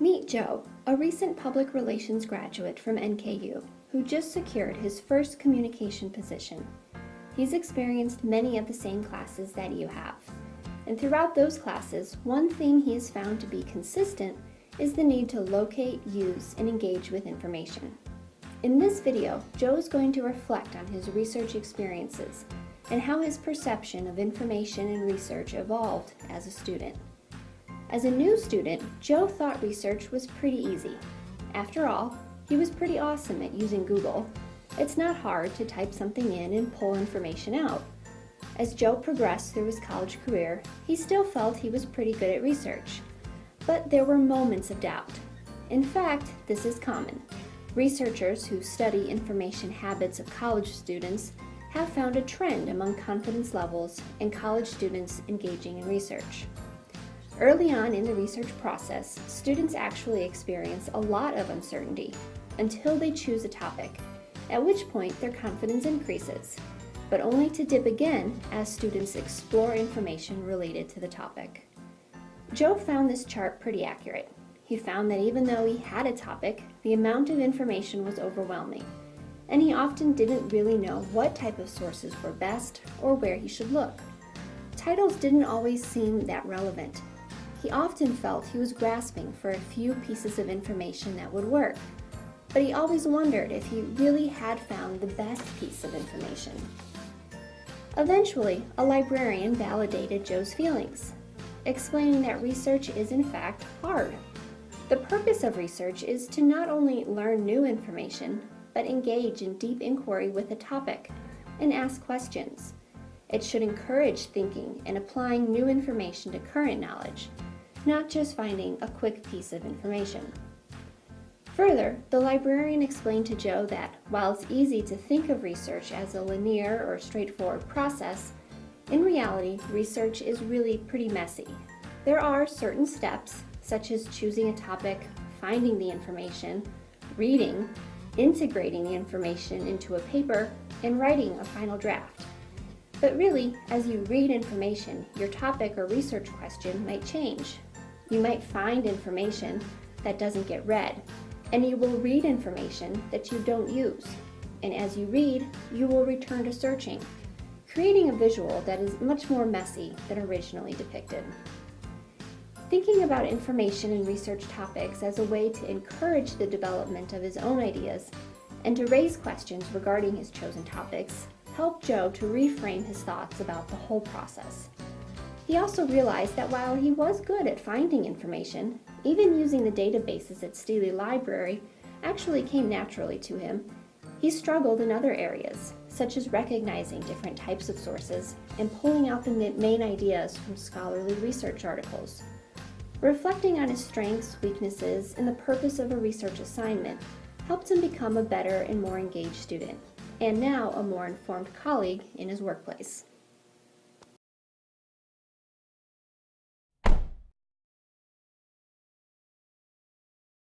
Meet Joe, a recent public relations graduate from NKU who just secured his first communication position. He's experienced many of the same classes that you have. And throughout those classes, one thing he has found to be consistent is the need to locate, use, and engage with information. In this video, Joe is going to reflect on his research experiences and how his perception of information and research evolved as a student. As a new student, Joe thought research was pretty easy. After all, he was pretty awesome at using Google. It's not hard to type something in and pull information out. As Joe progressed through his college career, he still felt he was pretty good at research. But there were moments of doubt. In fact, this is common. Researchers who study information habits of college students have found a trend among confidence levels in college students engaging in research. Early on in the research process, students actually experience a lot of uncertainty until they choose a topic, at which point their confidence increases, but only to dip again as students explore information related to the topic. Joe found this chart pretty accurate. He found that even though he had a topic, the amount of information was overwhelming, and he often didn't really know what type of sources were best or where he should look. Titles didn't always seem that relevant, he often felt he was grasping for a few pieces of information that would work, but he always wondered if he really had found the best piece of information. Eventually, a librarian validated Joe's feelings, explaining that research is in fact hard. The purpose of research is to not only learn new information, but engage in deep inquiry with a topic and ask questions. It should encourage thinking and applying new information to current knowledge not just finding a quick piece of information. Further, the librarian explained to Joe that while it's easy to think of research as a linear or straightforward process, in reality, research is really pretty messy. There are certain steps, such as choosing a topic, finding the information, reading, integrating the information into a paper, and writing a final draft. But really, as you read information, your topic or research question might change. You might find information that doesn't get read, and you will read information that you don't use. And as you read, you will return to searching, creating a visual that is much more messy than originally depicted. Thinking about information and research topics as a way to encourage the development of his own ideas and to raise questions regarding his chosen topics helped Joe to reframe his thoughts about the whole process. He also realized that while he was good at finding information, even using the databases at Steely Library actually came naturally to him, he struggled in other areas, such as recognizing different types of sources and pulling out the main ideas from scholarly research articles. Reflecting on his strengths, weaknesses, and the purpose of a research assignment helped him become a better and more engaged student, and now a more informed colleague in his workplace.